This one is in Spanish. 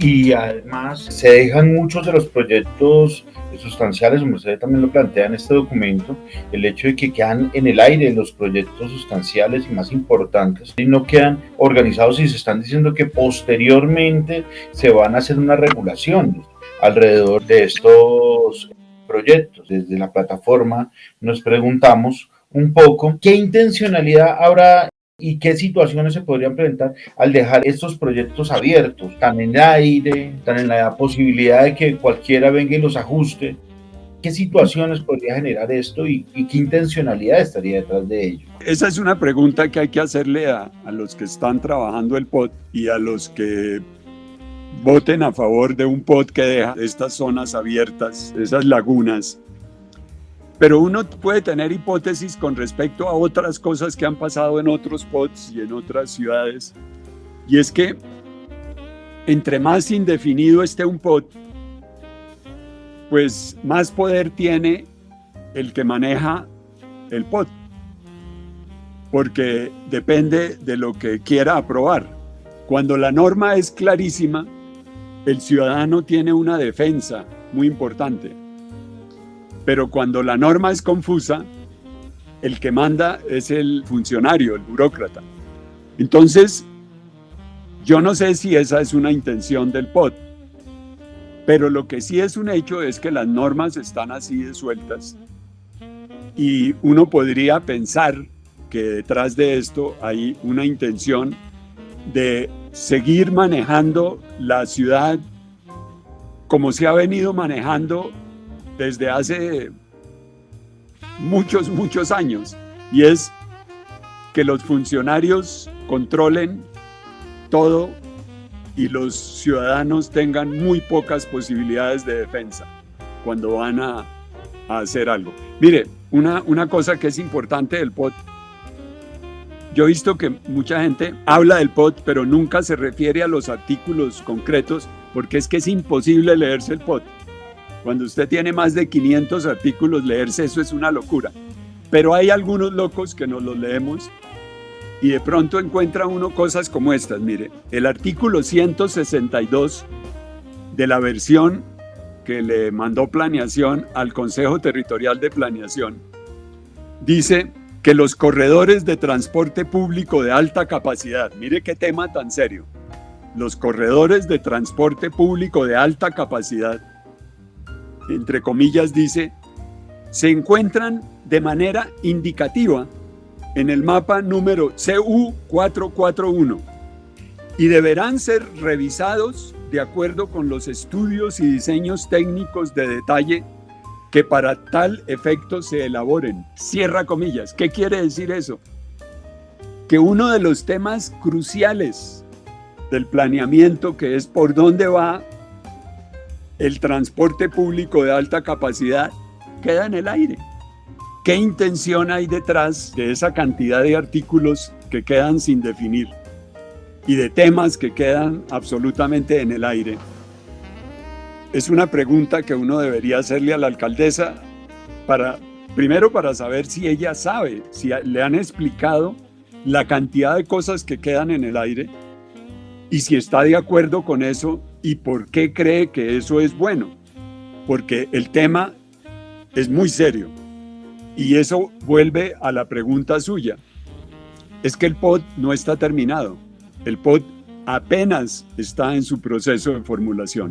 y además se dejan muchos de los proyectos sustanciales, como usted también lo plantea en este documento, el hecho de que quedan en el aire los proyectos sustanciales y más importantes y no quedan organizados y se están diciendo que posteriormente se van a hacer una regulación alrededor de estos proyectos. Desde la plataforma nos preguntamos un poco qué intencionalidad habrá y qué situaciones se podrían presentar al dejar estos proyectos abiertos, tan en el aire, tan en la posibilidad de que cualquiera venga y los ajuste. ¿Qué situaciones podría generar esto y, qué intencionalidad estaría detrás de ello? Esa es una pregunta que hay que hacerle a, a los que están trabajando el POT y a los que voten a favor de un POT que deja estas zonas abiertas, esas lagunas, pero uno puede tener hipótesis con respecto a otras cosas que han pasado en otros POTs y en otras ciudades. Y es que entre más indefinido esté un POT, pues más poder tiene el que maneja el POT. Porque depende de lo que quiera aprobar. Cuando la norma es clarísima, el ciudadano tiene una defensa muy importante. Pero cuando la norma es confusa, el que manda es el funcionario, el burócrata. Entonces, yo no sé si esa es una intención del POT, pero lo que sí es un hecho es que las normas están así de sueltas y uno podría pensar que detrás de esto hay una intención de seguir manejando la ciudad como se ha venido manejando desde hace muchos, muchos años, y es que los funcionarios controlen todo y los ciudadanos tengan muy pocas posibilidades de defensa cuando van a, hacer algo. Mire, una, una cosa que es importante del POT, yo he visto que mucha gente habla del POT, pero nunca se refiere a los artículos concretos, porque es que es imposible leerse el POT. Cuando usted tiene más de 500 artículos, leerse eso es una locura. Pero hay algunos locos que nos los leemos y de pronto encuentra uno cosas como estas. Mire, el artículo 162 de la versión que le mandó planeación al Consejo Territorial de Planeación dice que los corredores de transporte público de alta capacidad, mire qué tema tan serio, los corredores de transporte público de alta capacidad entre comillas, dice, se encuentran de manera indicativa en el mapa número CU441 y deberán ser revisados de acuerdo con los estudios y diseños técnicos de detalle que para tal efecto se elaboren. Cierra comillas. ¿Qué quiere decir eso? Que uno de los temas cruciales del planeamiento, que es por dónde va el transporte público de alta capacidad queda en el aire. ¿Qué intención hay detrás de esa cantidad de artículos que quedan sin definir y de temas que quedan absolutamente en el aire? Es una pregunta que uno debería hacerle a la alcaldesa para, primero para saber si ella sabe, si le han explicado la cantidad de cosas que quedan en el aire y si está de acuerdo con eso ¿Y por qué cree que eso es bueno? Porque el tema es muy serio. Y eso vuelve a la pregunta suya. Es que el POD no está terminado. El POD apenas está en su proceso de formulación.